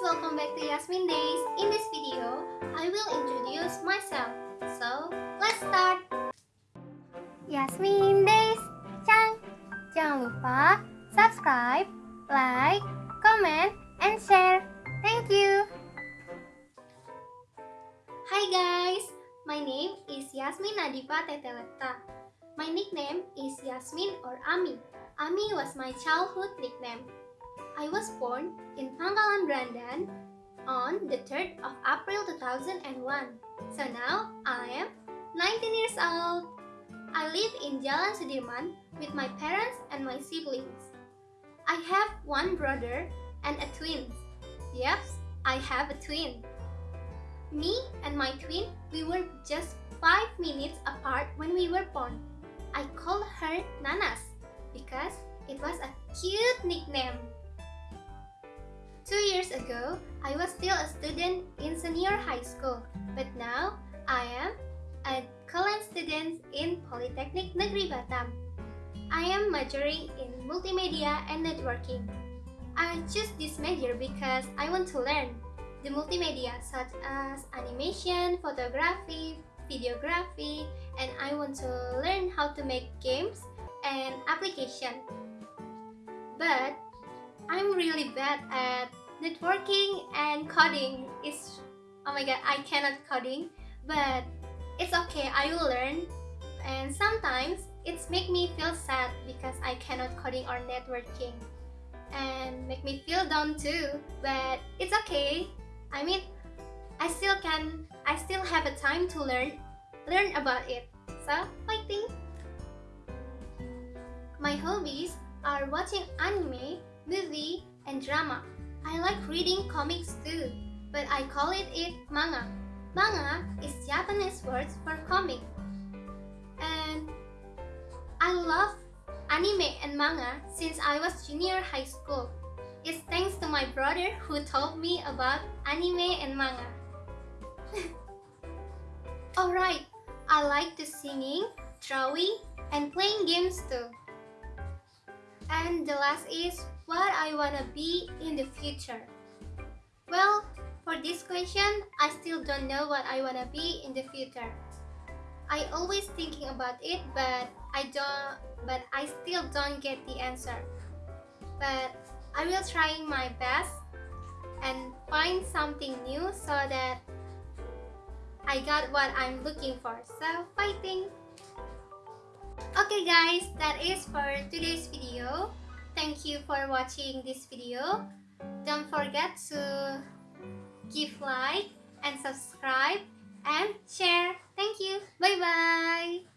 welcome back to Yasmin Days. In this video, I will introduce myself. So, let's start. Yasmin Days, Cang. Jangan lupa subscribe, like, comment, and share. Thank you. Hi guys, my name is Yasmin Nadifa Teteleta. My nickname is Yasmin or Ami. Ami was my childhood nickname. I was born in Pangkalan Brandan on the 3rd of April 2001. So now I am 19 years old. I live in Jalan Sudirman with my parents and my siblings. I have one brother and a twin. Yep, I have a twin. Me and my twin, we were just 5 minutes apart when we were born. I called her Nanas because it was a cute nickname. Ago, I was still a student in senior high school, but now I am a college student in Polytechnic Negeri Batam. I am majoring in multimedia and networking. I choose this major because I want to learn the multimedia such as animation, photography, videography, and I want to learn how to make games and application. But I'm really bad at networking and coding. is oh my god, I cannot coding, but it's okay. I will learn. And sometimes it's make me feel sad because I cannot coding or networking, and make me feel down too. But it's okay. I mean, I still can. I still have a time to learn, learn about it. So fighting. My hobbies are watching anime, movie, and drama. I like reading comics too, but I call it it manga. Manga is Japanese words for comic. And I love anime and manga since I was junior high school. It's thanks to my brother who told me about anime and manga. Alright, I like to singing, drawing, and playing games too. And the last is what I wanna be in the future. Well, for this question, I still don't know what I wanna be in the future. I always thinking about it, but I don't but I still don't get the answer. But I will try my best and find something new so that I got what I'm looking for. So, fighting! Okay guys, that is for today's video. Thank you for watching this video. Don't forget to give like and subscribe and share. Thank you. Bye bye.